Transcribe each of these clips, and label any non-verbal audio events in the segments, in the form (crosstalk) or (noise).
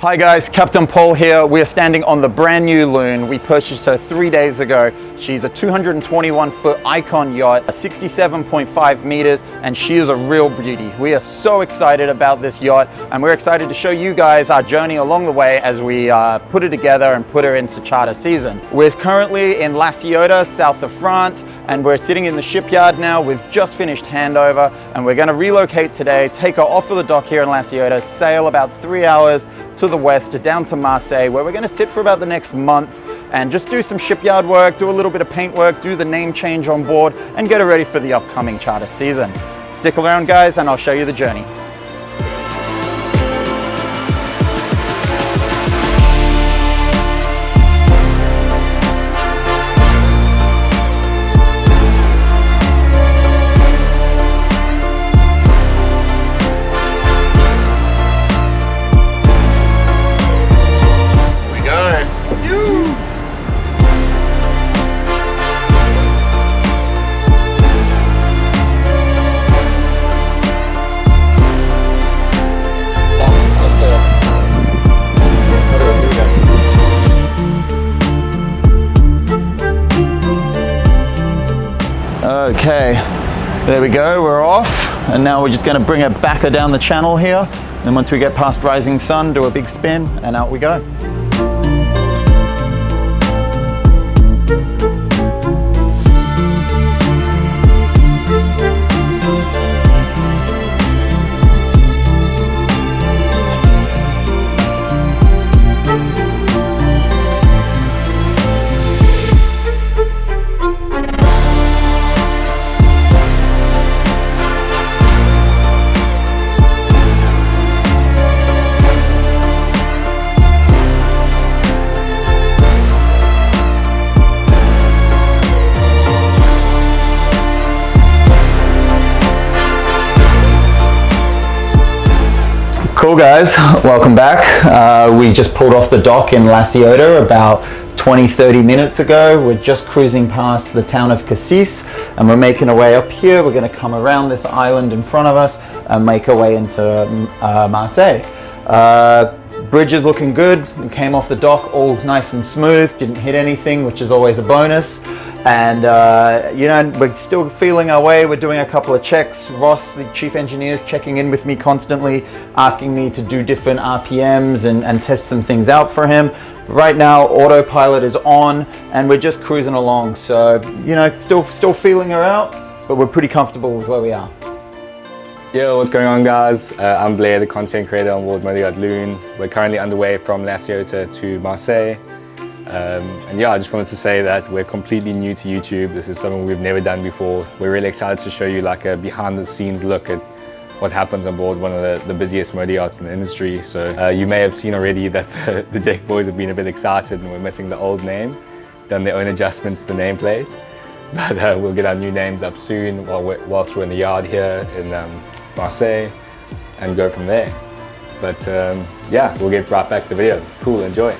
Hi guys, Captain Paul here. We are standing on the brand new Loon. We purchased her three days ago. She's a 221 foot icon yacht, 67.5 meters, and she is a real beauty. We are so excited about this yacht and we're excited to show you guys our journey along the way as we uh, put it together and put her into charter season. We're currently in La Ciotat, south of France, and we're sitting in the shipyard now. We've just finished handover and we're gonna relocate today, take her off of the dock here in La Ciotat, sail about three hours to the west, down to Marseille, where we're gonna sit for about the next month and just do some shipyard work, do a little bit of paint work, do the name change on board, and get her ready for the upcoming charter season. Stick around guys, and I'll show you the journey. Okay, there we go, we're off. And now we're just gonna bring it back down the channel here. And once we get past Rising Sun, do a big spin and out we go. Cool guys, welcome back. Uh, we just pulled off the dock in La Ciotat about 20, 30 minutes ago. We're just cruising past the town of Cassis and we're making our way up here. We're gonna come around this island in front of us and make our way into uh, Marseille. Uh, bridge is looking good. We came off the dock all nice and smooth, didn't hit anything, which is always a bonus and uh, you know we're still feeling our way we're doing a couple of checks Ross the chief engineer is checking in with me constantly asking me to do different RPMs and, and test some things out for him right now autopilot is on and we're just cruising along so you know still still feeling her out but we're pretty comfortable with where we are Yo, what's going on guys? Uh, I'm Blair, the content creator on board Motoryacht Loon. We're currently underway from La Ciotat to Marseille. Um, and yeah, I just wanted to say that we're completely new to YouTube. This is something we've never done before. We're really excited to show you like a behind the scenes look at what happens on board one of the, the busiest motor yachts in the industry. So uh, you may have seen already that (laughs) the, the, deck boys have been a bit excited and we're missing the old name, done their own adjustments to the nameplate. (laughs) But uh, we'll get our new names up soon while we're, whilst we're in the yard here in um, Marseille and go from there. But um, yeah, we'll get right back to the video. Cool, enjoy.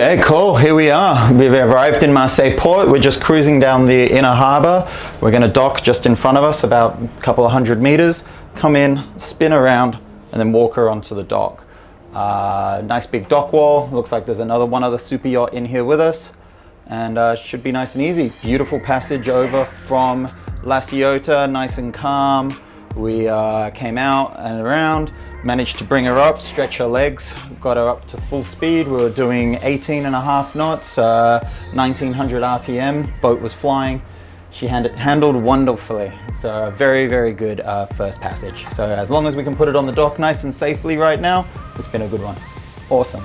Okay, cool. Here we are. We've arrived in Marseille port. We're just cruising down the inner harbor. We're going to dock just in front of us, about a couple of hundred meters. Come in, spin around, and then walk her onto the dock. Uh, nice big dock wall. Looks like there's another one other super yacht in here with us. And uh, should be nice and easy. Beautiful passage over from La Ciotat, nice and calm. We uh, came out and around, managed to bring her up, stretch her legs, got her up to full speed. We were doing 18 and a half knots, uh, 1900 RPM, boat was flying. She handled wonderfully. So a very, very good uh, first passage. So as long as we can put it on the dock nice and safely right now, it's been a good one. Awesome.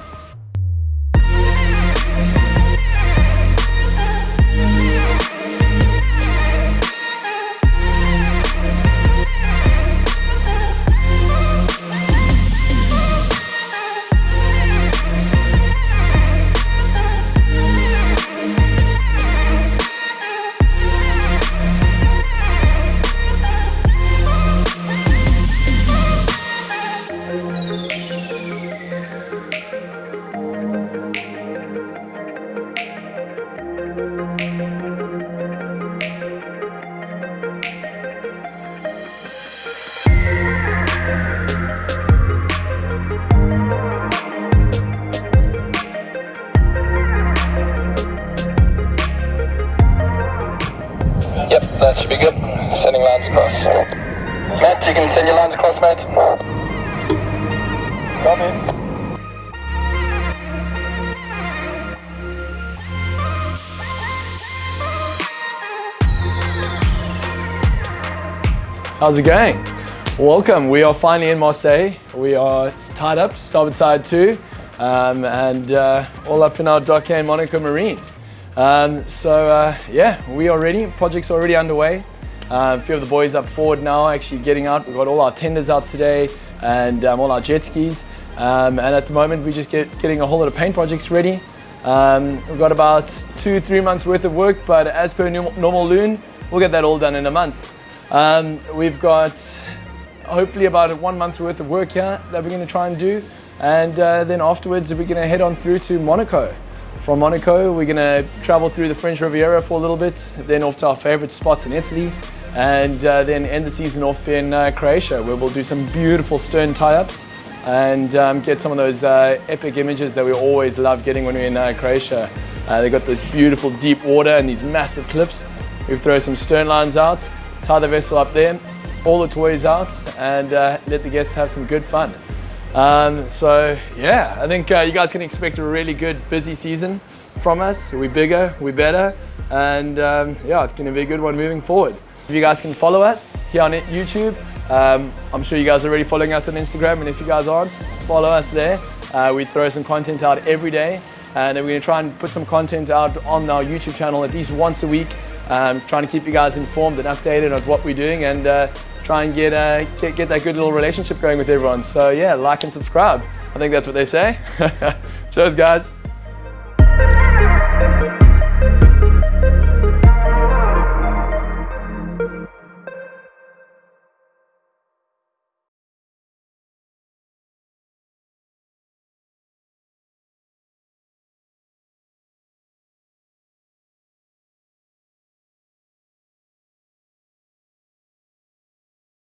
That should be good. Sending lines across. Matt, you can send your lines across, mate. Copy. How's it going? Welcome. We are finally in Marseille. We are tied up, starboard side two, um, and uh, all up in our dock here in Monaco Marine. Um, so uh, yeah, we are ready. Project's already underway. Uh, a few of the boys up forward now, actually getting out. We've got all our tenders out today and um, all our jet skis. Um, and at the moment, we're just get, getting a whole lot of paint projects ready. Um, we've got about two, three months worth of work, but as per normal loon, we'll get that all done in a month. Um, we've got hopefully about one month worth of work here that we're going to try and do. And uh, then afterwards, we're going to head on through to Monaco. From Monaco, we're going to travel through the French Riviera for a little bit, then off to our favorite spots in Italy, and uh, then end the season off in uh, Croatia, where we'll do some beautiful stern tie-ups and um, get some of those uh, epic images that we always love getting when we're in uh, Croatia. Uh, they've got this beautiful deep water and these massive cliffs. We throw some stern lines out, tie the vessel up there, all the toys out, and uh, let the guests have some good fun. Um, so yeah, I think uh, you guys can expect a really good, busy season from us. We're bigger, we're better, and um, yeah, it's going to be a good one moving forward. If you guys can follow us here on YouTube, um, I'm sure you guys are already following us on Instagram, and if you guys aren't, follow us there. Uh, we throw some content out every day, and then we're going to try and put some content out on our YouTube channel at least once a week um, trying to keep you guys informed and updated on what we're doing and uh, try and get, uh, get, get that good little relationship going with everyone. So yeah, like and subscribe. I think that's what they say. (laughs) Cheers guys.